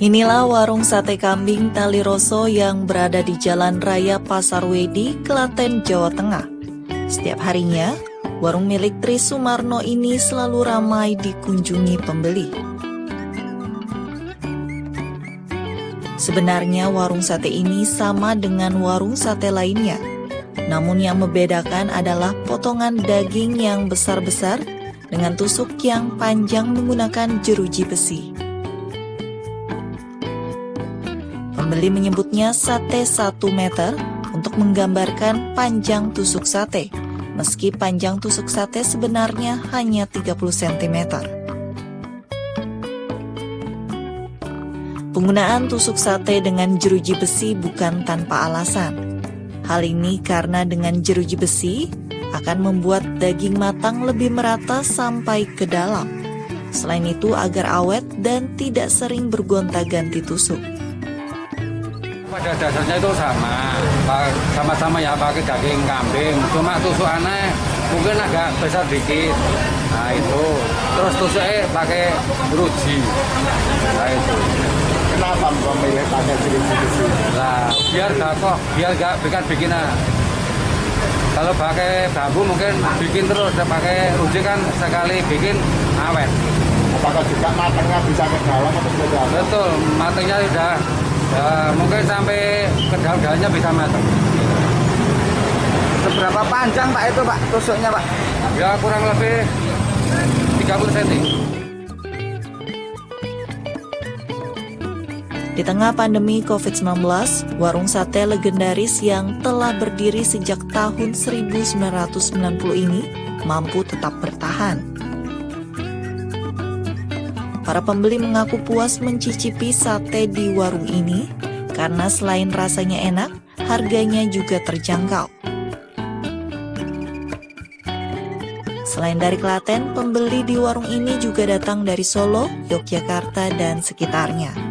Inilah warung sate kambing Tali Roso yang berada di Jalan Raya Pasar Wedi, Klaten, Jawa Tengah. Setiap harinya, warung milik Tri Sumarno ini selalu ramai dikunjungi pembeli. Sebenarnya warung sate ini sama dengan warung sate lainnya. Namun yang membedakan adalah potongan daging yang besar-besar dengan tusuk yang panjang menggunakan jeruji besi. Pembeli menyebutnya sate 1 meter untuk menggambarkan panjang tusuk sate, meski panjang tusuk sate sebenarnya hanya 30 cm. Penggunaan tusuk sate dengan jeruji besi bukan tanpa alasan. Hal ini karena dengan jeruji besi, akan membuat daging matang lebih merata sampai ke dalam. Selain itu agar awet dan tidak sering bergonta-ganti tusuk. Pada dasarnya itu sama, sama-sama ya pakai daging kambing, cuma tusuk aneh mungkin agak besar dikit. Nah itu, terus tusuknya pakai ruji. Nah itu. Kenapa memilih pakai jeruji? Nah, biar gak kok, biar gak bikin bikinan. Kalau pakai bambu mungkin bikin terus, pakai uji kan sekali bikin awet. Apakah juga matangnya bisa ke dalam atau ke dalam? Betul, matangnya sudah ya, mungkin sampai ke bisa matang. Seberapa panjang Pak itu Pak tusuknya Pak? Ya kurang lebih 30 cm. Di tengah pandemi COVID-19, warung sate legendaris yang telah berdiri sejak tahun 1990 ini mampu tetap bertahan. Para pembeli mengaku puas mencicipi sate di warung ini karena selain rasanya enak, harganya juga terjangkau. Selain dari Klaten, pembeli di warung ini juga datang dari Solo, Yogyakarta, dan sekitarnya.